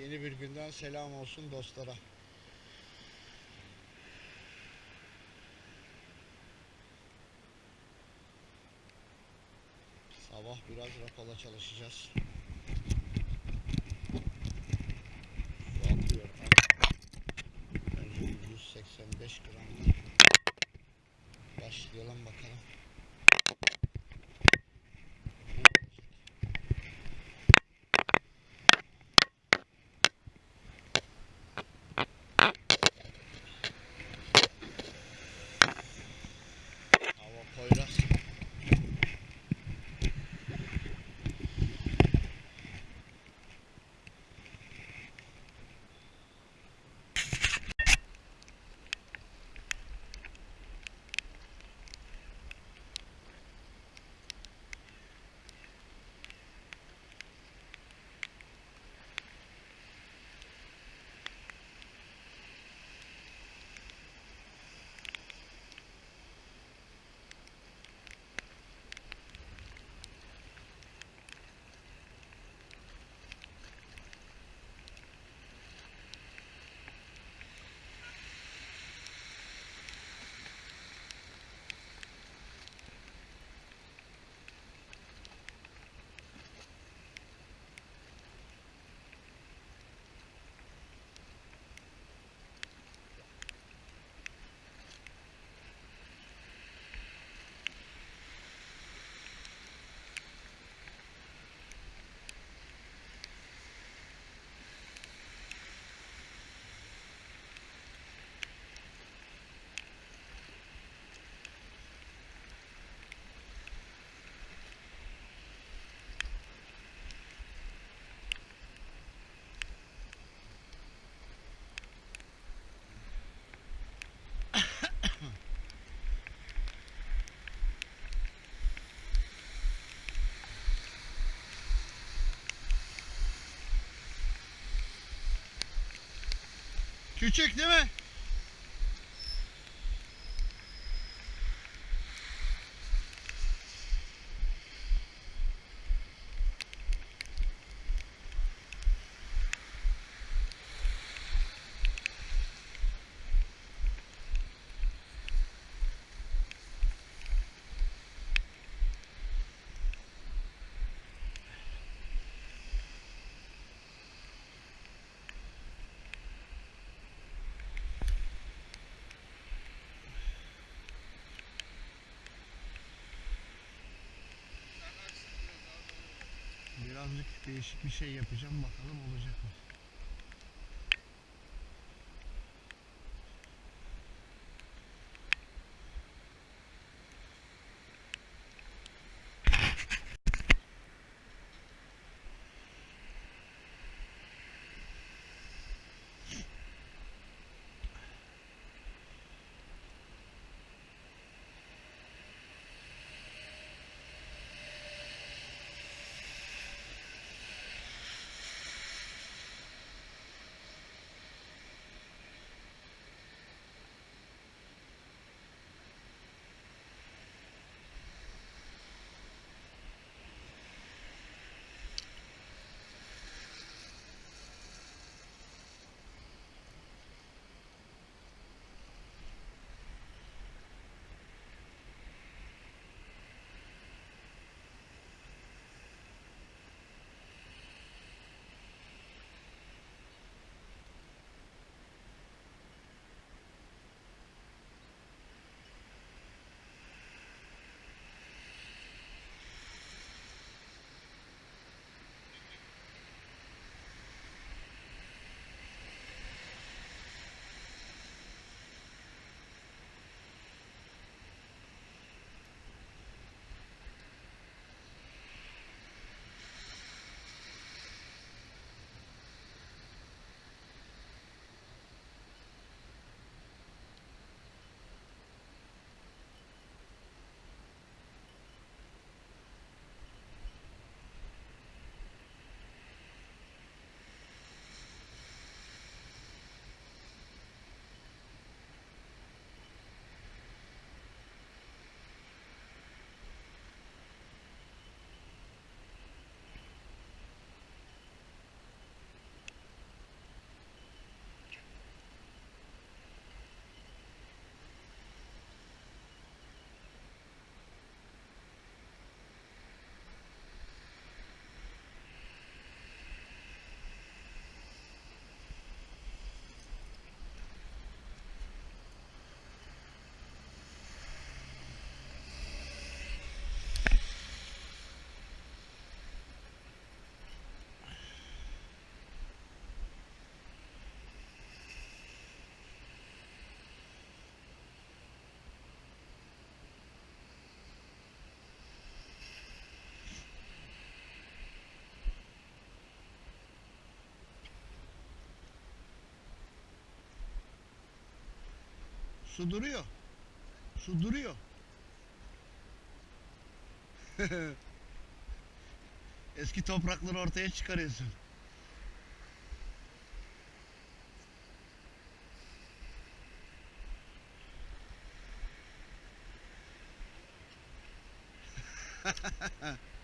Yeni bir günden selam olsun dostlara. Sabah biraz rapala çalışacağız. Su atıyor. Önce 185 gram. Başlayalım bakalım. Küçük değil mi? Değişik bir şey yapacağım bakalım olacak mı? Su duruyor. Su duruyor. Eski toprakları ortaya çıkarıyorsun.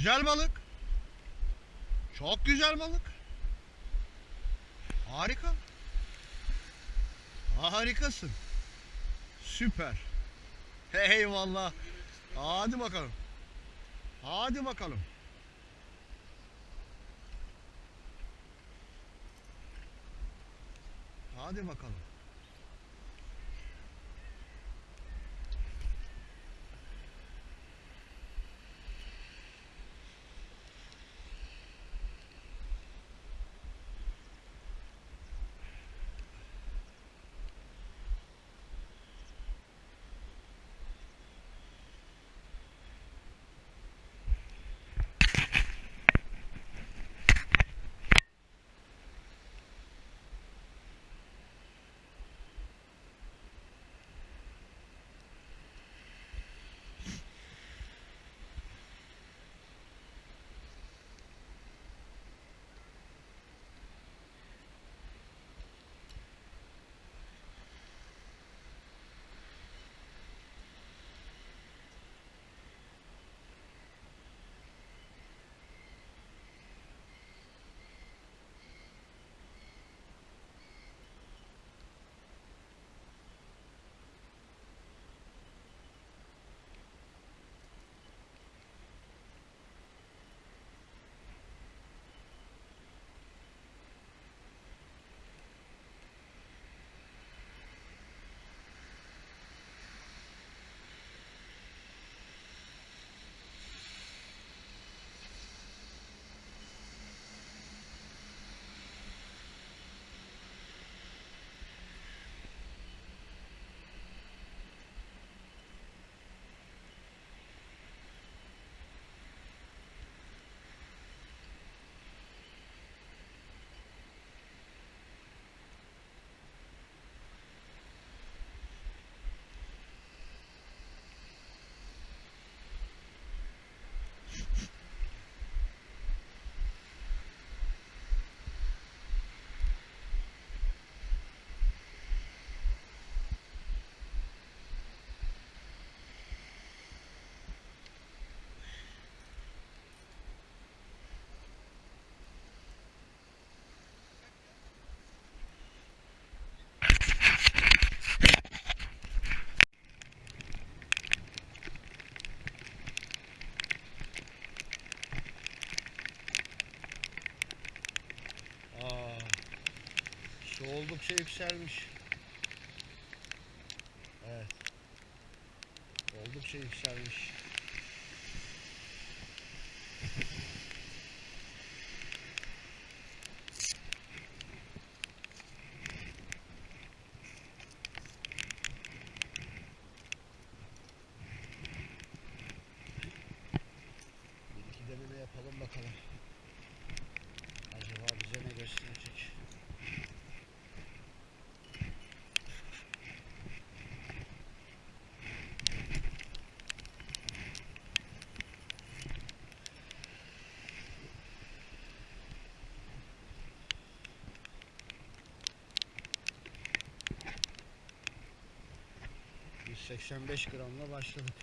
Güzel balık. Çok güzel balık. Harika. Harikasın. Süper. Eyvallah. Hadi bakalım. Hadi bakalım. Hadi bakalım. Su oldukça yükselmiş. Evet. Oldukça yükselmiş. Yapalım bakalım. Acaba bize ne gösterecek? 85 gramla başladık.